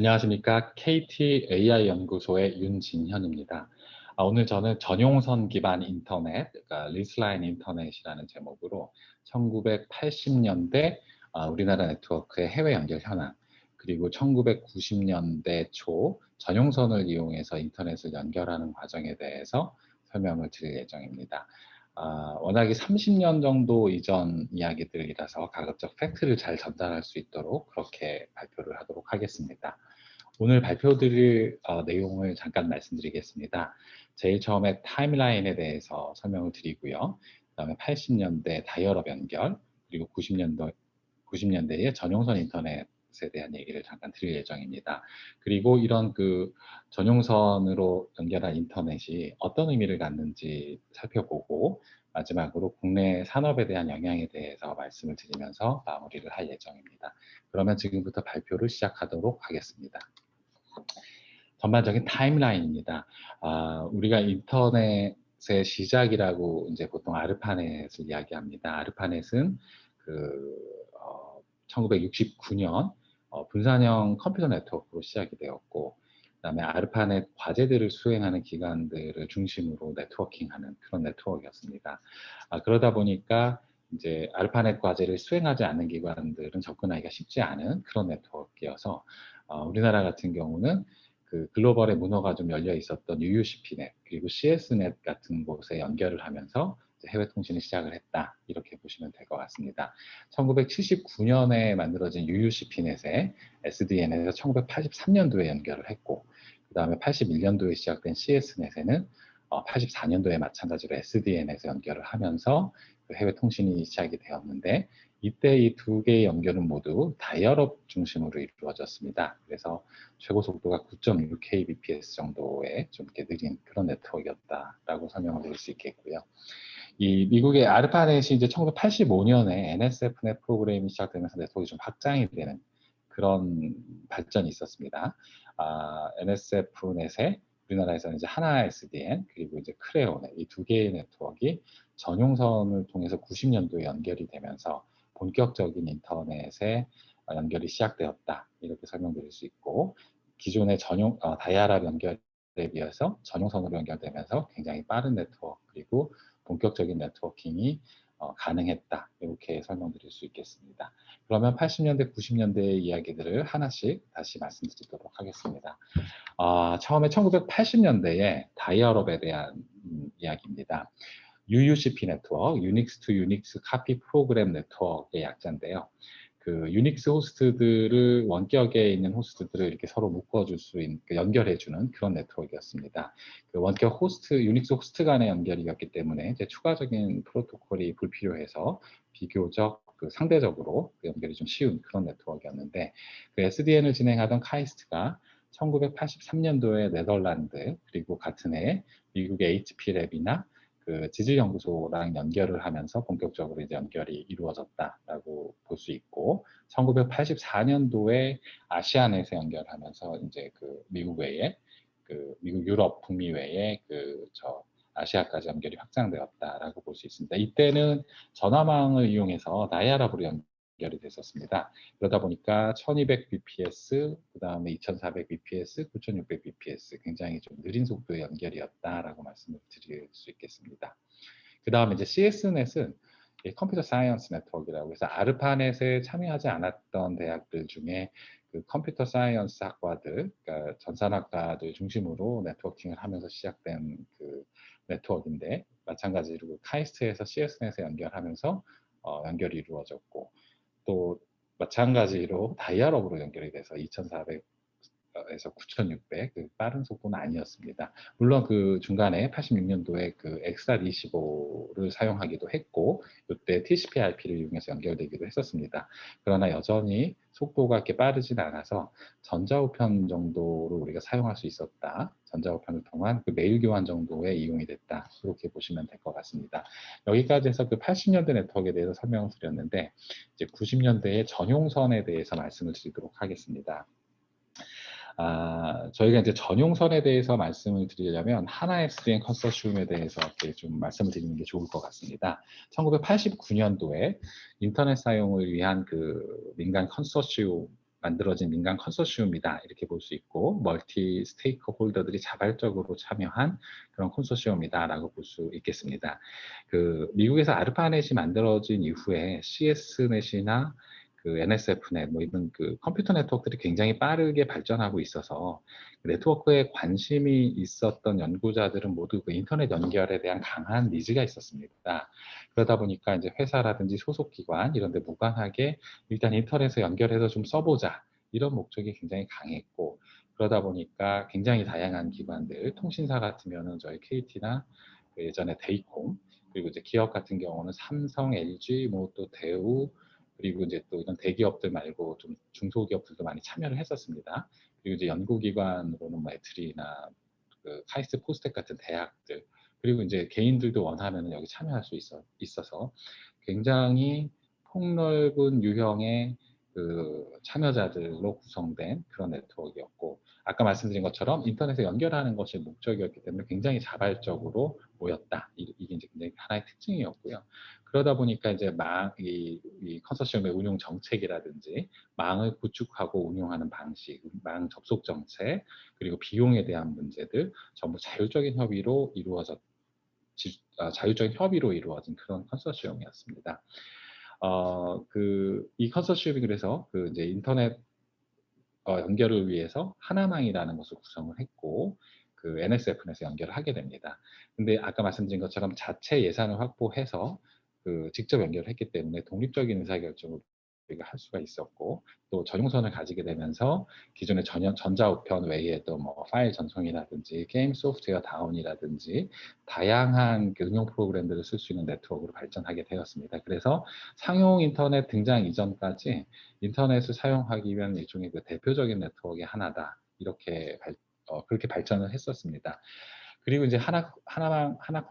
안녕하십니까. KT AI 연구소의 윤진현입니다. 아, 오늘 저는 전용선 기반 인터넷, 그러니까 leased line 인터넷이라는 제목으로 1980년대 아, 우리나라 네트워크의 해외 연결 현황, 그리고 1990년대 초 전용선을 이용해서 인터넷을 연결하는 과정에 대해서 설명을 드릴 예정입니다. 아, 워낙에 30년 정도 이전 이야기들이라서 가급적 팩트를 잘 전달할 수 있도록 그렇게 발표를 하도록 하겠습니다. 오늘 발표드릴 어, 내용을 잠깐 말씀드리겠습니다. 제일 처음에 타임라인에 대해서 설명을 드리고요. 그 다음에 80년대 다이얼업 연결, 그리고 90년도, 90년대의 전용선 인터넷 에 대한 얘기를 잠깐 드릴 예정입니다. 그리고 이런 그 전용선으로 연결한 인터넷이 어떤 의미를 갖는지 살펴보고 마지막으로 국내 산업에 대한 영향에 대해서 말씀을 드리면서 마무리를 할 예정입니다. 그러면 지금부터 발표를 시작하도록 하겠습니다. 전반적인 타임라인입니다. 아, 우리가 인터넷의 시작이라고 이제 보통 아르파넷을 이야기합니다. 아르파넷은 그 어, 1969년 어, 분산형 컴퓨터 네트워크로 시작이 되었고 그다음에 아르파넷 과제들을 수행하는 기관들을 중심으로 네트워킹하는 그런 네트워크였습니다. 아, 그러다 보니까 이제 아르파넷 과제를 수행하지 않는 기관들은 접근하기가 쉽지 않은 그런 네트워크여서 어, 우리나라 같은 경우는 그 글로벌의 문화가 좀 열려 있었던 UUCP넷 그리고 CS넷 같은 곳에 연결을 하면서 해외 통신을 시작을 했다 이렇게 보시면 될 것 같습니다. 1979년에 만들어진 UUCP넷에 SDN에서 1983년도에 연결을 했고 그 다음에 81년도에 시작된 CS넷에는 84년도에 어, 마찬가지로 SDN에서 연결을 하면서 그 해외 통신이 시작이 되었는데 이때 이 두 개의 연결은 모두 다이얼업 중심으로 이루어졌습니다. 그래서 최고 속도가 9.6kbps 정도의 좀 느린 그런 네트워크였다라고 설명을 드릴 수 있겠고요. 이 미국의 아르파넷이 이제 1985년에 NSFnet 프로그램이 시작되면서 네트워크가 좀 확장이 되는 그런 발전이 있었습니다. 아, NSF넷에 우리나라에서는 이제 하나 SDN 그리고 이제 크레오넷 이 두 개의 네트워크가 전용선을 통해서 90년도에 연결이 되면서 본격적인 인터넷에 연결이 시작되었다 이렇게 설명드릴 수 있고 기존의 전용 어, 다이아랍 연결에 비해서 전용선으로 연결되면서 굉장히 빠른 네트워크 그리고 본격적인 네트워킹이 어, 가능했다 이렇게 설명드릴 수 있겠습니다. 그러면 80년대 90년대의 이야기들을 하나씩 다시 말씀드리도록 하겠습니다. 어, 처음에 1980년대에 dial-up에 대한 음, 이야기입니다. UUCP 네트워크, Unix to Unix copy program network의 약자인데요. 그 유닉스 호스트들을 원격에 있는 호스트들을 이렇게 서로 묶어줄 수 있는 그 연결해주는 그런 네트워크였습니다. 그 원격 호스트 유닉스 호스트 간의 연결이었기 때문에 이제 추가적인 프로토콜이 불필요해서 비교적 그 상대적으로 그 연결이 좀 쉬운 그런 네트워크였는데 그 SDN을 진행하던 카이스트가 1983년도에 네덜란드 그리고 같은 해 미국의 HP랩이나 그 지질연구소랑 연결을 하면서 본격적으로 이제 연결이 이루어졌다라고 볼 수 있고 1984년도에 아시아넷에 연결하면서 이제 그 미국 외에 그 미국 유럽 북미 외에 그 저 아시아까지 연결이 확장되었다라고 볼 수 있습니다. 이때는 전화망을 이용해서 dial-up으로 연, 연결이 됐었습니다. 그러다 보니까 1200bps, 그 다음에 2400bps, 9600bps 굉장히 좀 느린 속도의 연결이었다라고 말씀을 드릴 수 있겠습니다. 그 다음에 이제 CS넷은 컴퓨터 사이언스 네트워크라고 해서 아르파넷에 참여하지 않았던 대학들 중에 그 computer science 학과들, 그러니까 전산학과들 중심으로 네트워킹을 하면서 시작된 그 네트워크인데 마찬가지로 카이스트에서 CS넷에 연결하면서 어, 연결이 이루어졌고 또 마찬가지로 다이아롭으로 연결이 돼서 2400 에서 9600, 그 빠른 속도는 아니었습니다. 물론 그 중간에 86년도에 그 XR25를 사용하기도 했고, 이때 TCP/IP를 이용해서 연결되기도 했었습니다. 그러나 여전히 속도가 이렇게 빠르진 않아서 전자우편 정도로 우리가 사용할 수 있었다. 전자우편을 통한 그 메일 교환 정도에 이용이 됐다. 이렇게 보시면 될 것 같습니다. 여기까지 해서 그 80년대 네트워크에 대해서 설명을 드렸는데, 이제 90년대의 전용선에 대해서 말씀을 드리도록 하겠습니다. 아, 저희가 이제 전용선에 대해서 말씀을 드리려면 하나 SDN 컨소시움에 대해서 이렇게 좀 말씀을 드리는 게 좋을 것 같습니다. 1989년도에 인터넷 사용을 위한 그 민간 컨소시움 만들어진 민간 컨소시엄이다 이렇게 볼 수 있고 멀티 스테이크 홀더들이 자발적으로 참여한 그런 컨소시엄이다라고 볼 수 있겠습니다. 그 미국에서 아르파넷이 만들어진 이후에 CS넷이나 그 NSFnet, 뭐 이런 그 컴퓨터 네트워크들이 굉장히 빠르게 발전하고 있어서 그 네트워크에 관심이 있었던 연구자들은 모두 그 인터넷 연결에 대한 강한 니즈가 있었습니다. 그러다 보니까 이제 회사라든지 소속 기관 이런 데 무관하게 일단 인터넷에 연결해서 좀 써보자 이런 목적이 굉장히 강했고 그러다 보니까 굉장히 다양한 기관들 통신사 같으면은 저희 KT나 그 예전에 데이콤 그리고 이제 기업 같은 경우는 삼성, LG, 뭐 또 대우 그리고 이제 또 이런 대기업들 말고 좀 중소기업들도 많이 참여를 했었습니다. 그리고 이제 연구기관으로는 뭐 애트리나 그 카이스트 포스텍 같은 대학들 그리고 이제 개인들도 원하면 여기 참여할 수 있어, 있어서 굉장히 폭넓은 유형의 그 참여자들로 구성된 그런 네트워크였고 아까 말씀드린 것처럼 인터넷에 연결하는 것이 목적이었기 때문에 굉장히 자발적으로 모였다. 이게 이제 하나의 특징이었고요. 그러다 보니까 이제 망, 이, 이 컨소시엄의 운용 정책이라든지 망을 구축하고 운용하는 방식, 망 접속 정책, 그리고 비용에 대한 문제들 전부 자율적인 협의로 이루어졌, 지, 아, 자율적인 협의로 이루어진 그런 컨소시엄이었습니다. 어, 그, 이 컨소시엄이 그래서 그 이제 인터넷 어, 연결을 위해서 하나망이라는 것을 구성을 했고, 그 NSF넷에 연결을 하게 됩니다. 근데 아까 말씀드린 것처럼 자체 예산을 확보해서 그 직접 연결했기 때문에 독립적인 의사결정을 우리가 할 수가 있었고 또 전용선을 가지게 되면서 기존의 전형 전자우편 외에도 뭐 파일 전송이라든지 게임 소프트웨어 다운이라든지 다양한 그 응용 프로그램들을 쓸 수 있는 네트워크로 발전하게 되었습니다. 그래서 상용 인터넷 등장 이전까지 인터넷을 사용하기 위한 일종의 그 대표적인 네트워크의 하나다 이렇게 발, 어, 그렇게 발전을 했었습니다. 그리고 이제 하나 하나 하나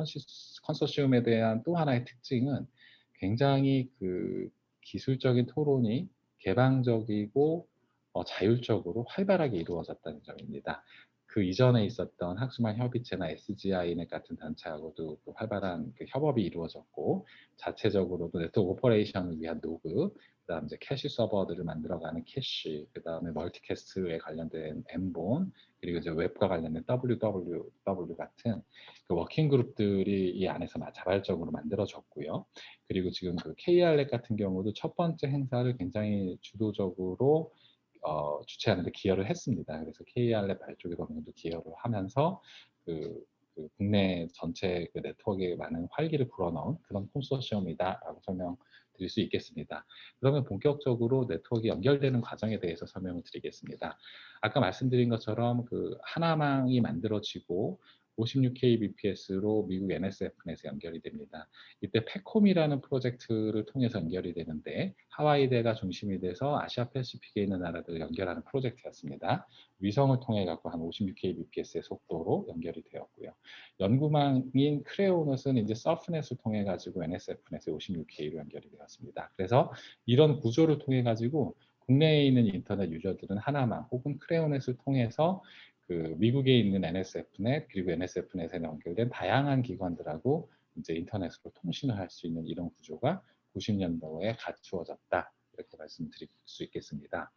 컨소시엄에 대한 또 하나의 특징은 굉장히 그 기술적인 토론이 개방적이고 어, 자율적으로 활발하게 이루어졌다는 점입니다. 그 이전에 있었던 학술망 협의체나 SG-INET 같은 단체하고도 그 활발한 그 협업이 이루어졌고 자체적으로도 network operation을 위한 NOG, 그다음 이제 캐시 서버들을 만들어가는 캐시, 그다음에 multicast에 관련된 MBone, 그리고 이제 웹과 관련된 WWW 같은 그 working group들이 이 안에서 자발적으로 만들어졌고요. 그리고 지금 그 KRnet 같은 경우도 첫 번째 행사를 굉장히 주도적으로 어, 주최하는 데 기여를 했습니다. 그래서 KR랩 발족에 정도 기여를 하면서 그, 그 국내 전체 그 네트워크에 많은 활기를 불어넣은 그런 콘소시엄이다라고 설명 드릴 수 있겠습니다. 그러면 본격적으로 네트워크 연결되는 과정에 대해서 설명을 드리겠습니다. 아까 말씀드린 것처럼 그 하나망이 만들어지고 56kbps로 미국 NSF넷에 연결이 됩니다. 이때 페콤이라는 프로젝트를 통해서 연결이 되는데 하와이대가 중심이 돼서 아시아 패시픽에 있는 나라들을 연결하는 프로젝트였습니다. 위성을 통해 갖고 한 56kbps의 속도로 연결이 되었고요. 연구망인 크레오넛은 이제 서프넷을 통해 가지고 NSF넷에 56k로 연결이 되었습니다. 그래서 이런 구조를 통해 가지고 국내에 있는 인터넷 유저들은 하나만 혹은 크레오넷을 통해서 그 미국에 있는 NSFnet 그리고 NSF넷에 연결된 다양한 기관들하고 이제 인터넷으로 통신을 할 수 있는 이런 구조가 90년도에 갖추어졌다 이렇게 말씀드릴 수 있겠습니다.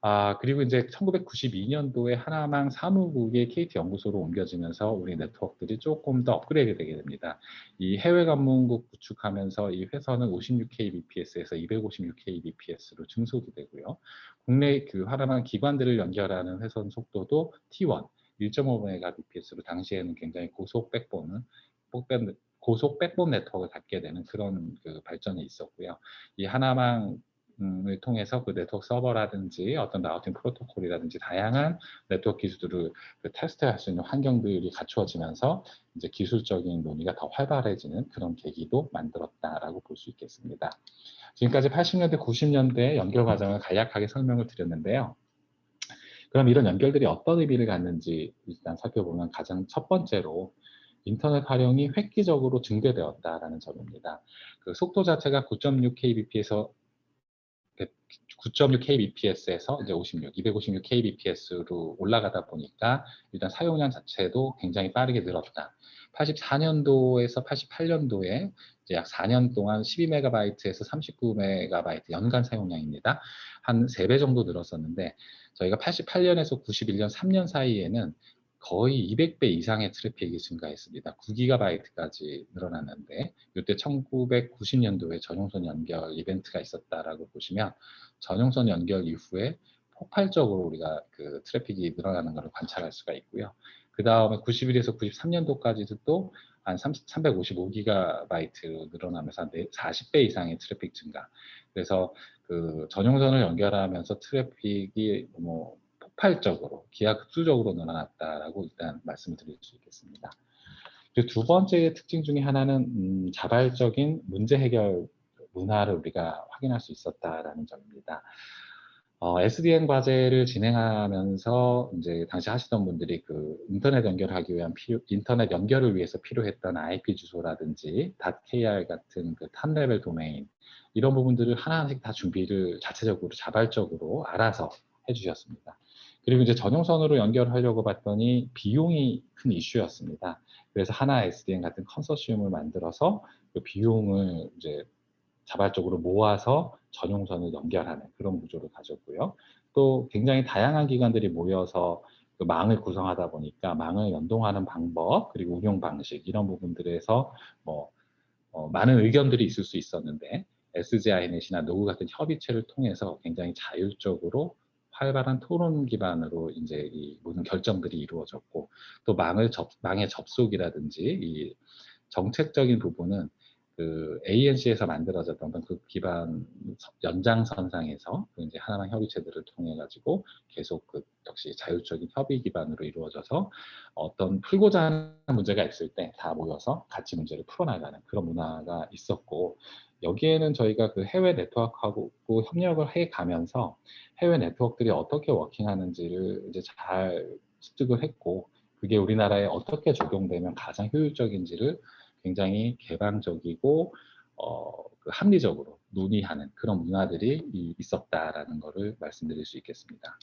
아, 그리고 이제 1992년도에 하나망 사무국의 KT 연구소로 옮겨지면서 우리 네트워크들이 조금 더 업그레이드 되게 됩니다. 이 해외 관문국 구축하면서 이 회선은 56kbps에서 256kbps로 증속이 되고요. 국내 그 하나망 기관들을 연결하는 회선 속도도 T1, 1.5mbps로 당시에는 굉장히 고속 백본은 고속 백본 네트워크를 갖게 되는 그런 그 발전이 있었고요. 이 하나망 을 통해서 그 네트워크 서버라든지 어떤 라우팅 프로토콜이라든지 다양한 네트워크 기술들을 그 테스트할 수 있는 환경들이 갖추어지면서 이제 기술적인 논의가 더 활발해지는 그런 계기도 만들었다라고 볼 수 있겠습니다. 지금까지 80년대, 90년대 연결 과정을 간략하게 설명을 드렸는데요. 그럼 이런 연결들이 어떤 의미를 갖는지 일단 살펴보면 가장 첫 번째로 인터넷 활용이 획기적으로 증대되었다라는 점입니다. 그 속도 자체가 9.6kbp에서 9.6 kbps에서 이제 56, 256 kbps로 올라가다 보니까 일단 사용량 자체도 굉장히 빠르게 늘었다. 84년도에서 88년도에 약 4년 동안 12메가바이트에서 39메가바이트 연간 사용량입니다. 한 3배 정도 늘었었는데 저희가 88년에서 91년 3년 사이에는 거의 200배 이상의 트래픽이 증가했습니다. 9기가바이트까지 늘어났는데 이때 1990년도에 전용선 연결 이벤트가 있었다라고 보시면 전용선 연결 이후에 폭발적으로 우리가 그 트래픽이 늘어나는 것을 관찰할 수가 있고요. 그 다음에 91에서 93년도까지도 또 한 355기가바이트 늘어나면서 한 40배 이상의 트래픽 증가. 그래서 그 전용선을 연결하면서 트래픽이 뭐 폭발적으로 기하급수적으로 늘어났다라고 일단 말씀을 드릴 수 있겠습니다. 두 번째 특징 중에 하나는 음, 자발적인 문제 해결 문화를 우리가 확인할 수 있었다라는 점입니다. 어, SDN 과제를 진행하면서 이제 당시 하시던 분들이 그 인터넷 연결하기 위한 필요, 인터넷 연결을 위해서 필요했던 IP 주소라든지 .kr 같은 그 탑레벨 도메인 이런 부분들을 하나씩 다 준비를 자체적으로 자발적으로 알아서 해주셨습니다. 그리고 이제 전용선으로 연결하려고 봤더니 비용이 큰 이슈였습니다. 그래서 하나 SDN 같은 컨소시엄을 만들어서 그 비용을 이제 자발적으로 모아서 전용선을 연결하는 그런 구조를 가졌고요. 또 굉장히 다양한 기관들이 모여서 그 망을 구성하다 보니까 망을 연동하는 방법 그리고 운용 방식 이런 부분들에서 뭐 어, 많은 의견들이 있을 수 있었는데 SGI넷이나 노구 같은 협의체를 통해서 굉장히 자율적으로 활발한 토론 기반으로 이제 이 모든 결정들이 이루어졌고 또 망을 접, 망의 접속이라든지 이 정책적인 부분은 그 ANC에서 만들어졌던 그 기반 연장선상에서 그 이제 하나만 협의체들을 통해 가지고 계속 그 역시 자율적인 협의 기반으로 이루어져서 어떤 풀고자 하는 문제가 있을 때 다 모여서 같이 문제를 풀어나가는 그런 문화가 있었고 여기에는 저희가 그 해외 네트워크하고 협력을 해 가면서 해외 네트워크들이 어떻게 워킹하는지를 이제 잘 습득을 했고 그게 우리나라에 어떻게 적용되면 가장 효율적인지를 굉장히 개방적이고 어, 그 합리적으로 논의하는 그런 문화들이 있었다라는 것을 말씀드릴 수 있겠습니다.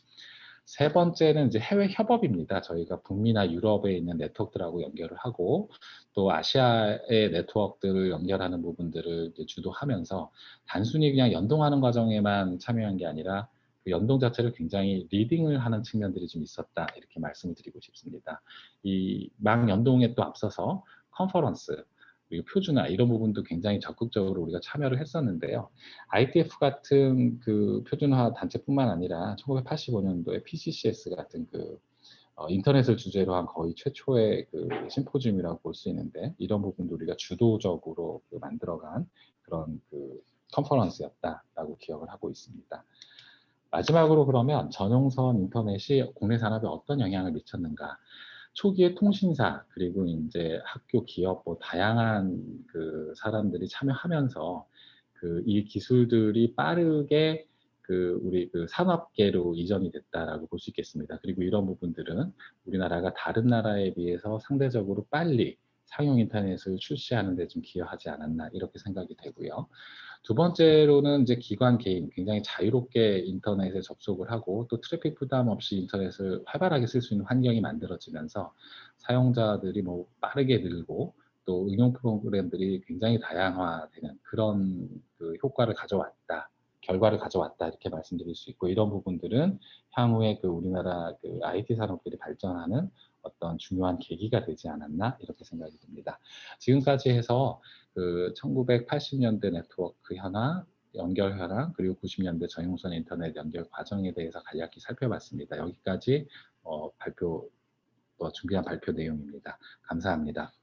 세 번째는 이제 해외 협업입니다. 저희가 북미나 유럽에 있는 네트워크들하고 연결을 하고 또 아시아의 네트워크들을 연결하는 부분들을 주도하면서 단순히 그냥 연동하는 과정에만 참여한 게 아니라 그 연동 자체를 굉장히 리딩을 하는 측면들이 좀 있었다 이렇게 말씀을 드리고 싶습니다. 이망 연동에 또 앞서서 컨퍼런스 그리고 표준화 이런 부분도 굉장히 적극적으로 우리가 참여를 했었는데요. ITF 같은 그 표준화 단체뿐만 아니라 1985년도에 PCCS 같은 그 어, 인터넷을 주제로 한 거의 최초의 그 심포지움이라고 볼 수 있는데 이런 부분도 우리가 주도적으로 그 만들어간 그런 그 컨퍼런스였다라고 기억을 하고 있습니다. 마지막으로 그러면 전용선 인터넷이 국내 산업에 어떤 영향을 미쳤는가 초기에 통신사 그리고 이제 학교 기업 뭐 다양한 그 사람들이 참여하면서 그 이 기술들이 빠르게 그 우리 그 산업계로 이전이 됐다라고 볼 수 있겠습니다. 그리고 이런 부분들은 우리나라가 다른 나라에 비해서 상대적으로 빨리 상용 인터넷을 출시하는 데 좀 기여하지 않았나 이렇게 생각이 되고요. 두 번째로는 이제 기관 개인 굉장히 자유롭게 인터넷에 접속을 하고 또 트래픽 부담 없이 인터넷을 활발하게 쓸 수 있는 환경이 만들어지면서 사용자들이 뭐 빠르게 늘고 또 응용 프로그램들이 굉장히 다양화되는 그런 그 효과를 가져왔다. 결과를 가져왔다 이렇게 말씀드릴 수 있고 이런 부분들은 향후에 그 우리나라 그 IT 산업들이 발전하는 어떤 중요한 계기가 되지 않았나 이렇게 생각이 듭니다. 지금까지 해서 그 1980년대 네트워크 현황, 연결 현황, 그리고 90년대 전용선 인터넷 연결 과정에 대해서 간략히 살펴봤습니다. 여기까지 어, 발표, 어, 준비한 발표 내용입니다. 감사합니다.